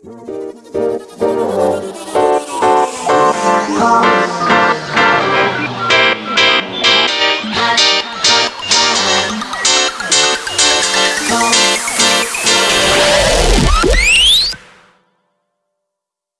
Oh.